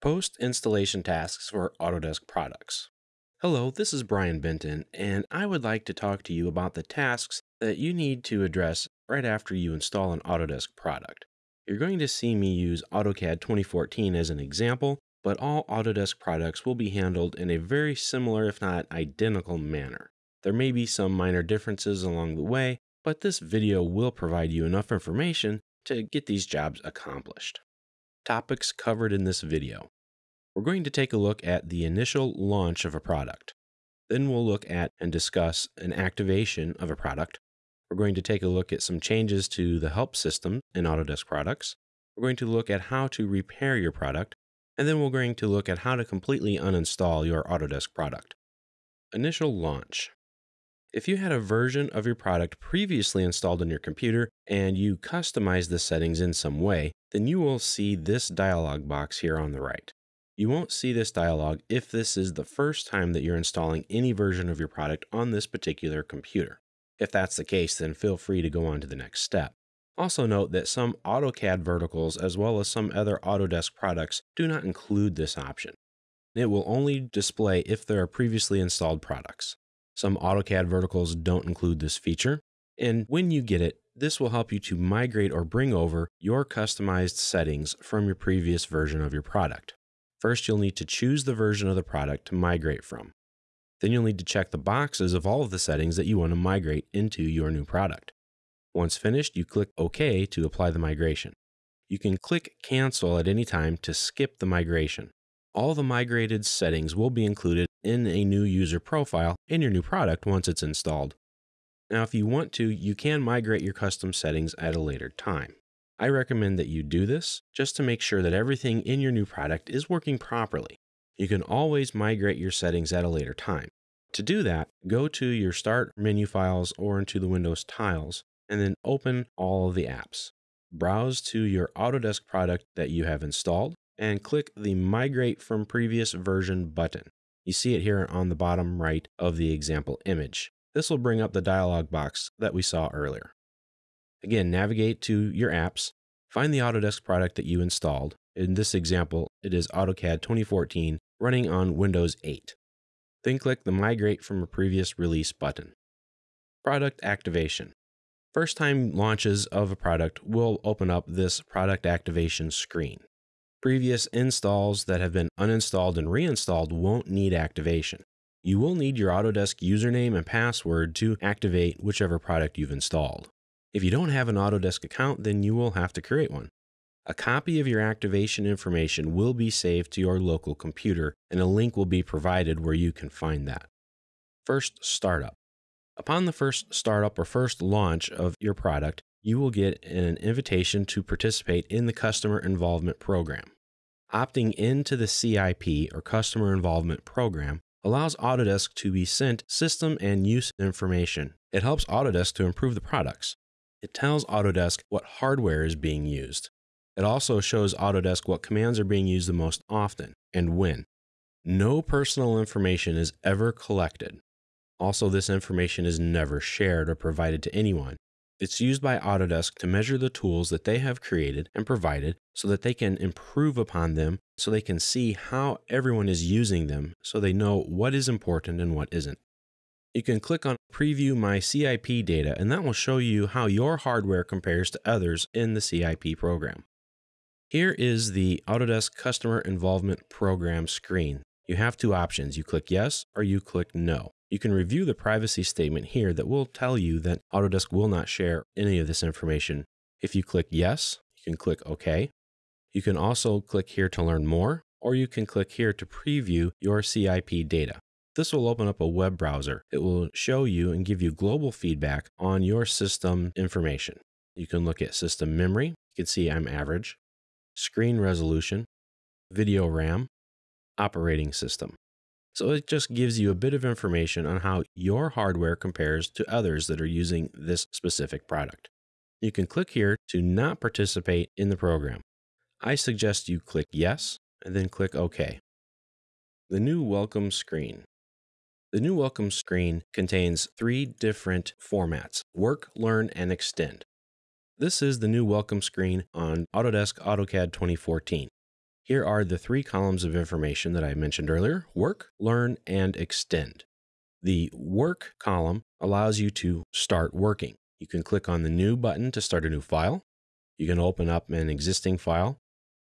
Post installation tasks for Autodesk products. Hello, this is Brian Benton, and I would like to talk to you about the tasks that you need to address right after you install an Autodesk product. You're going to see me use AutoCAD 2014 as an example, but all Autodesk products will be handled in a very similar, if not identical, manner. There may be some minor differences along the way, but this video will provide you enough information to get these jobs accomplished. Topics covered in this video. We're going to take a look at the initial launch of a product. Then we'll look at and discuss an activation of a product. We're going to take a look at some changes to the help system in Autodesk products. We're going to look at how to repair your product. And then we're going to look at how to completely uninstall your Autodesk product. Initial launch. If you had a version of your product previously installed on your computer and you customized the settings in some way, then you will see this dialog box here on the right. You won't see this dialog if this is the first time that you're installing any version of your product on this particular computer. If that's the case, then feel free to go on to the next step. Also note that some AutoCAD verticals as well as some other Autodesk products do not include this option. It will only display if there are previously installed products. Some AutoCAD verticals don't include this feature. And when you get it, this will help you to migrate or bring over your customized settings from your previous version of your product. First, you'll need to choose the version of the product to migrate from. Then you'll need to check the boxes of all of the settings that you want to migrate into your new product. Once finished, you click OK to apply the migration. You can click Cancel at any time to skip the migration all the migrated settings will be included in a new user profile in your new product once it's installed. Now, if you want to, you can migrate your custom settings at a later time. I recommend that you do this just to make sure that everything in your new product is working properly. You can always migrate your settings at a later time. To do that, go to your Start menu files or into the Windows tiles, and then open all of the apps. Browse to your Autodesk product that you have installed, and click the Migrate from Previous Version button. You see it here on the bottom right of the example image. This will bring up the dialog box that we saw earlier. Again, navigate to your apps, find the Autodesk product that you installed. In this example, it is AutoCAD 2014 running on Windows 8. Then click the Migrate from a Previous Release button. Product Activation. First time launches of a product will open up this product activation screen. Previous installs that have been uninstalled and reinstalled won't need activation. You will need your Autodesk username and password to activate whichever product you've installed. If you don't have an Autodesk account, then you will have to create one. A copy of your activation information will be saved to your local computer, and a link will be provided where you can find that. First, startup. Upon the first startup or first launch of your product, you will get an invitation to participate in the Customer Involvement Program. Opting into the CIP or Customer Involvement Program allows Autodesk to be sent system and use information. It helps Autodesk to improve the products. It tells Autodesk what hardware is being used. It also shows Autodesk what commands are being used the most often and when. No personal information is ever collected. Also, this information is never shared or provided to anyone. It's used by Autodesk to measure the tools that they have created and provided so that they can improve upon them, so they can see how everyone is using them, so they know what is important and what isn't. You can click on Preview My CIP Data, and that will show you how your hardware compares to others in the CIP program. Here is the Autodesk Customer Involvement Program screen. You have two options. You click Yes or you click No. You can review the privacy statement here that will tell you that Autodesk will not share any of this information. If you click yes, you can click OK. You can also click here to learn more, or you can click here to preview your CIP data. This will open up a web browser. It will show you and give you global feedback on your system information. You can look at system memory. You can see I'm average, screen resolution, video RAM, operating system. So it just gives you a bit of information on how your hardware compares to others that are using this specific product. You can click here to not participate in the program. I suggest you click Yes and then click OK. The new welcome screen. The new welcome screen contains three different formats Work, Learn, and Extend. This is the new welcome screen on Autodesk AutoCAD 2014. Here are the three columns of information that I mentioned earlier work, learn, and extend. The work column allows you to start working. You can click on the new button to start a new file. You can open up an existing file.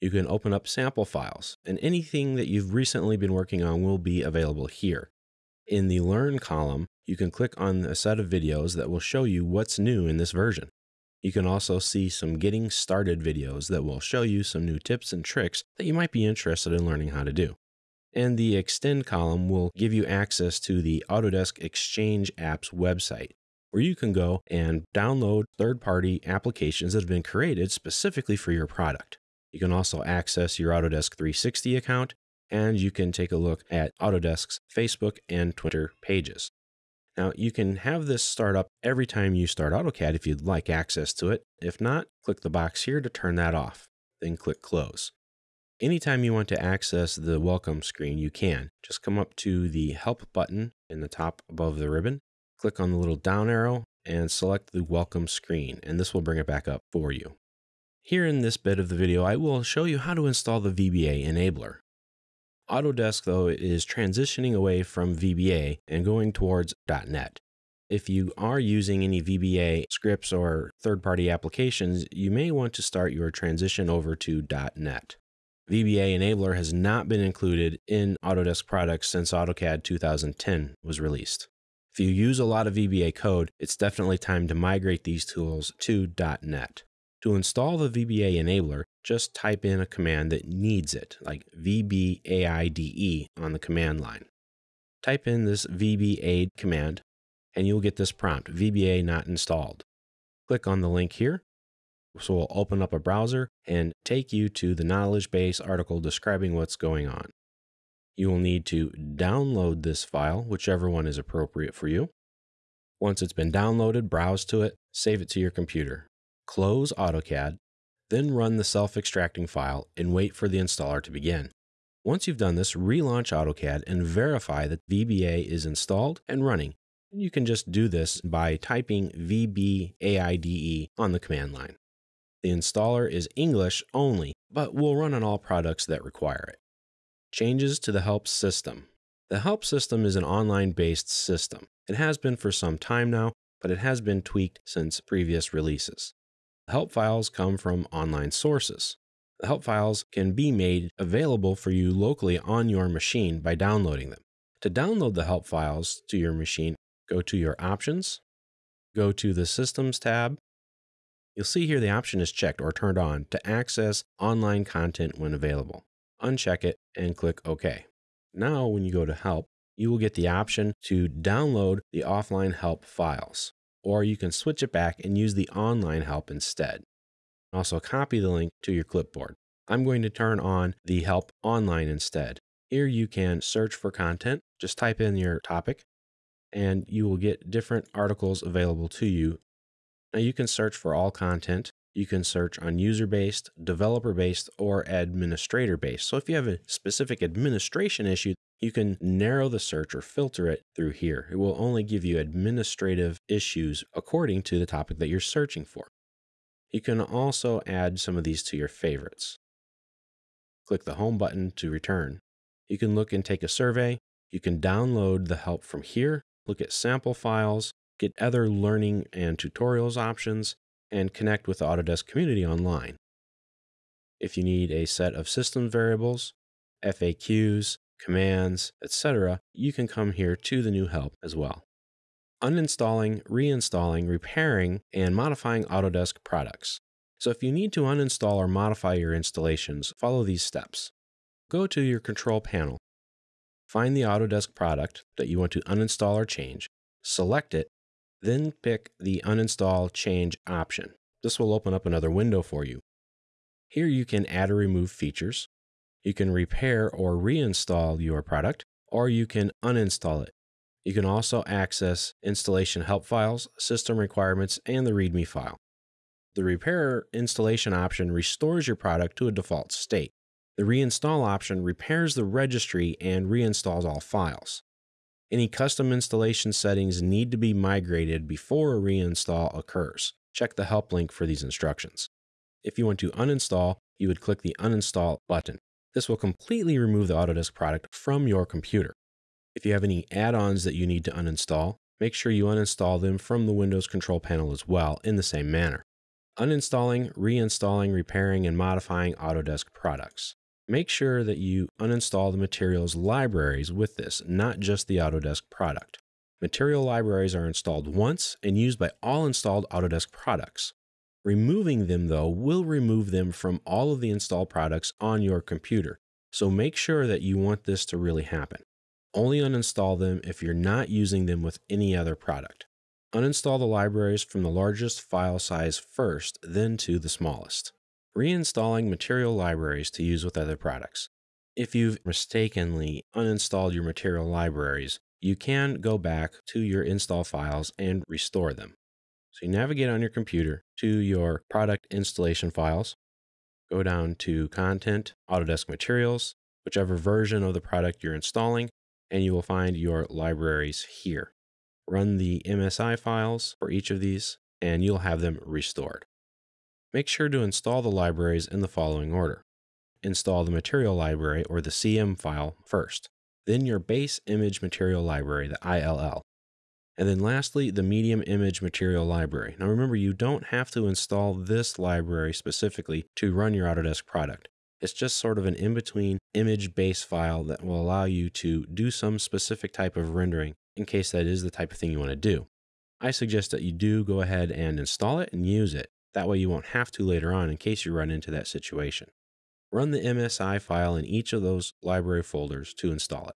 You can open up sample files, and anything that you've recently been working on will be available here. In the Learn column, you can click on a set of videos that will show you what's new in this version. You can also see some getting started videos that will show you some new tips and tricks that you might be interested in learning how to do. And the Extend column will give you access to the Autodesk Exchange Apps website, where you can go and download third party applications that have been created specifically for your product. You can also access your Autodesk 360 account, and you can take a look at Autodesk's Facebook and Twitter pages. Now, you can have this start up every time you start AutoCAD if you'd like access to it. If not, click the box here to turn that off, then click Close. Anytime you want to access the welcome screen, you can. Just come up to the Help button in the top above the ribbon, click on the little down arrow, and select the welcome screen, and this will bring it back up for you. Here in this bit of the video, I will show you how to install the VBA enabler. Autodesk, though, is transitioning away from VBA and going towards .NET. If you are using any VBA scripts or third-party applications, you may want to start your transition over to .NET. VBA Enabler has not been included in Autodesk products since AutoCAD 2010 was released. If you use a lot of VBA code, it's definitely time to migrate these tools to .NET. To install the VBA enabler, just type in a command that needs it, like VBAIDE on the command line. Type in this VBAID command, and you'll get this prompt, VBA not installed. Click on the link here. So we'll open up a browser and take you to the knowledge base article describing what's going on. You will need to download this file, whichever one is appropriate for you. Once it's been downloaded, browse to it, save it to your computer close AutoCAD, then run the self-extracting file and wait for the installer to begin. Once you've done this, relaunch AutoCAD and verify that VBA is installed and running. You can just do this by typing VBAIDE on the command line. The installer is English only, but will run on all products that require it. Changes to the help system. The help system is an online based system. It has been for some time now, but it has been tweaked since previous releases. Help files come from online sources. The help files can be made available for you locally on your machine by downloading them. To download the help files to your machine, go to your options, go to the Systems tab. You'll see here the option is checked or turned on to access online content when available. Uncheck it and click OK. Now, when you go to Help, you will get the option to download the offline help files or you can switch it back and use the online help instead. Also, copy the link to your clipboard. I'm going to turn on the help online instead. Here you can search for content, just type in your topic, and you will get different articles available to you. Now, you can search for all content. You can search on user based, developer based, or administrator based. So, if you have a specific administration issue, you can narrow the search or filter it through here. It will only give you administrative issues according to the topic that you're searching for. You can also add some of these to your favorites. Click the Home button to return. You can look and take a survey. You can download the help from here, look at sample files, get other learning and tutorials options, and connect with the Autodesk community online. If you need a set of system variables, FAQs, commands, etc., you can come here to the new help as well. Uninstalling, reinstalling, repairing, and modifying Autodesk products. So if you need to uninstall or modify your installations, follow these steps. Go to your control panel. Find the Autodesk product that you want to uninstall or change, select it, then pick the Uninstall Change option. This will open up another window for you. Here you can add or remove features, you can repair or reinstall your product, or you can uninstall it. You can also access installation help files, system requirements, and the README file. The repair installation option restores your product to a default state. The reinstall option repairs the registry and reinstalls all files. Any custom installation settings need to be migrated before a reinstall occurs. Check the help link for these instructions. If you want to uninstall, you would click the uninstall button. This will completely remove the Autodesk product from your computer. If you have any add-ons that you need to uninstall, make sure you uninstall them from the Windows control panel as well in the same manner. Uninstalling, reinstalling, repairing, and modifying Autodesk products. Make sure that you uninstall the materials libraries with this, not just the Autodesk product. Material libraries are installed once and used by all installed Autodesk products. Removing them, though, will remove them from all of the installed products on your computer, so make sure that you want this to really happen. Only uninstall them if you're not using them with any other product. Uninstall the libraries from the largest file size first, then to the smallest. Reinstalling material libraries to use with other products. If you've mistakenly uninstalled your material libraries, you can go back to your install files and restore them. So you navigate on your computer to your product installation files, go down to Content, Autodesk Materials, whichever version of the product you're installing, and you will find your libraries here run the MSI files for each of these, and you'll have them restored. Make sure to install the libraries in the following order. Install the material library or the CM file first, then your base image material library, the ILL, and then lastly, the medium image material library. Now remember, you don't have to install this library specifically to run your Autodesk product. It's just sort of an in-between image base file that will allow you to do some specific type of rendering in case that is the type of thing you want to do. I suggest that you do go ahead and install it and use it. That way you won't have to later on in case you run into that situation. Run the MSI file in each of those library folders to install it.